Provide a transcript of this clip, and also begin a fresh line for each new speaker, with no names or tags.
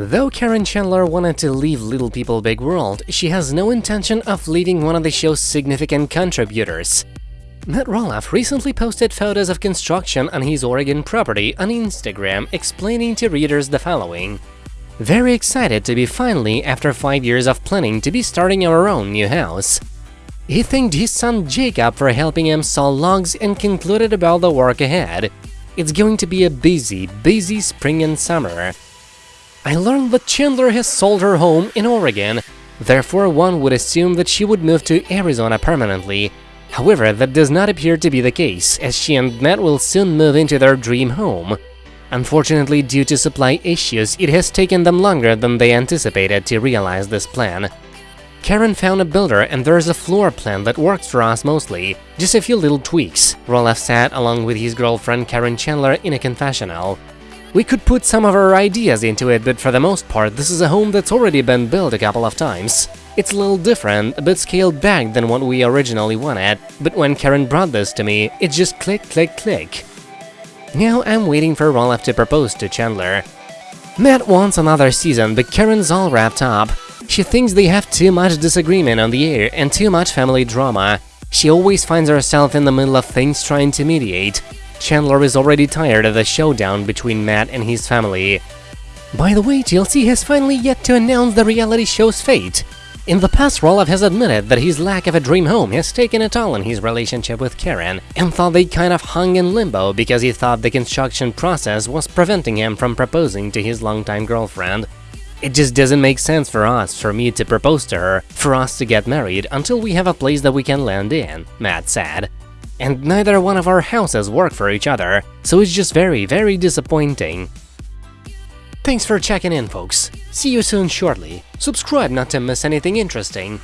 Though Caryn Chandler wanted to leave Little People Big World, she has no intention of leaving one of the show's significant contributors. Matt Roloff recently posted photos of construction on his Oregon property on Instagram, explaining to readers the following. Very excited to be finally, after 5 years of planning, to be starting our own new house. He thanked his son Jacob for helping him saw logs and concluded about the work ahead. It's going to be a busy, busy spring and summer. I learned that Chandler has sold her home in Oregon, therefore one would assume that she would move to Arizona permanently. However, that does not appear to be the case, as she and Matt will soon move into their dream home. Unfortunately, due to supply issues, it has taken them longer than they anticipated to realize this plan. Caryn found a builder and there's a floor plan that works for us mostly, just a few little tweaks, Roloff said along with his girlfriend Caryn Chandler in a confessional. We could put some of our ideas into it, but for the most part, this is a home that's already been built a couple of times. It's a little different, a bit scaled back than what we originally wanted, but when Caryn brought this to me, it just click, click, click. Now I'm waiting for Roloff to propose to Chandler. Matt wants another season, but Caryn's all wrapped up. She thinks they have too much disagreement on the air and too much family drama. She always finds herself in the middle of things trying to mediate. Chandler is already tired of the showdown between Matt and his family. By the way, TLC has finally yet to announce the reality show's fate. In the past, Roloff has admitted that his lack of a dream home has taken a toll on his relationship with Caryn, and thought they kind of hung in limbo because he thought the construction process was preventing him from proposing to his longtime girlfriend. It just doesn't make sense for us, for me to propose to her, for us to get married until we have a place that we can land in, Matt said and neither one of our houses work for each other, so it's just very, very disappointing. Thanks for checking in, folks. See you soon shortly. Subscribe not to miss anything interesting.